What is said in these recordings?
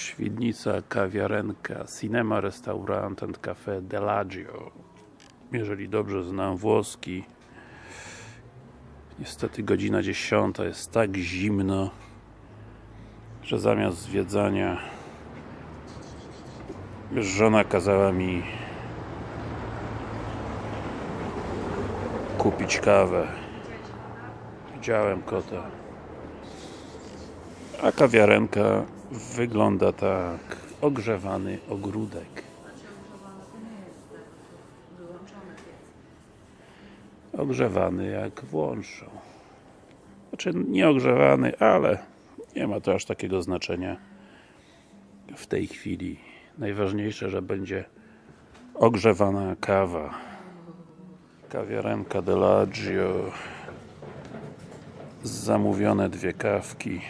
Świdnica, kawiarenka, cinema, restaurant and cafe Delagio jeżeli dobrze znam włoski niestety godzina 10 jest tak zimno że zamiast zwiedzania żona kazała mi kupić kawę. Widziałem kota. A kawiarenka wygląda tak. Ogrzewany ogródek. Ogrzewany jak włączą znaczy nie ogrzewany, ale nie ma to aż takiego znaczenia w tej chwili. Najważniejsze, że będzie ogrzewana kawa. Kawiarenka Delagio zamówione dwie kawki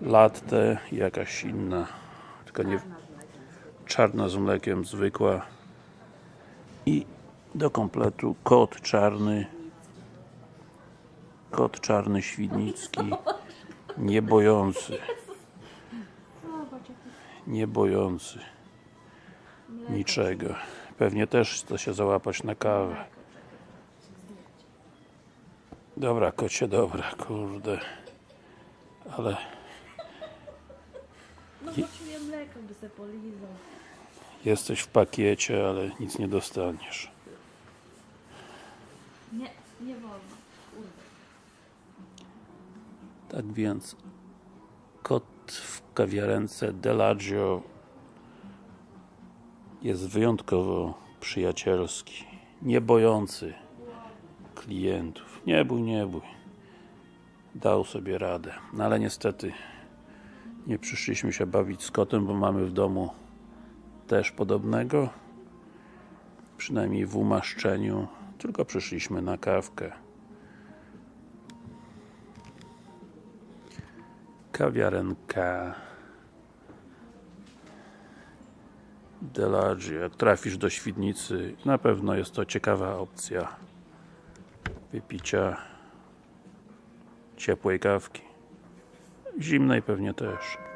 latte i jakaś inna tylko nie czarna z mlekiem, zwykła. I do kompletu kot czarny kot czarny świdnicki nie bojący nie bojący niczego. Pewnie też chce się załapać na kawę. Dobra kocie, dobra, kurde. Ale Potrzebuję mleka, by se polizał. jesteś w pakiecie, ale nic nie dostaniesz Nie, nie wolno. Kurde. Tak więc kot w kawiarence Delagio jest wyjątkowo przyjacielski, nie bojący klientów. Nie bój, nie bój. Dał sobie radę. No ale niestety nie przyszliśmy się bawić z kotem, bo mamy w domu też podobnego. Przynajmniej w umaszczeniu. Tylko przyszliśmy na kawkę. kawiarenka Delagio. Jak trafisz do Świdnicy, na pewno jest to ciekawa opcja wypicia ciepłej kawki. Zimnej pewnie też.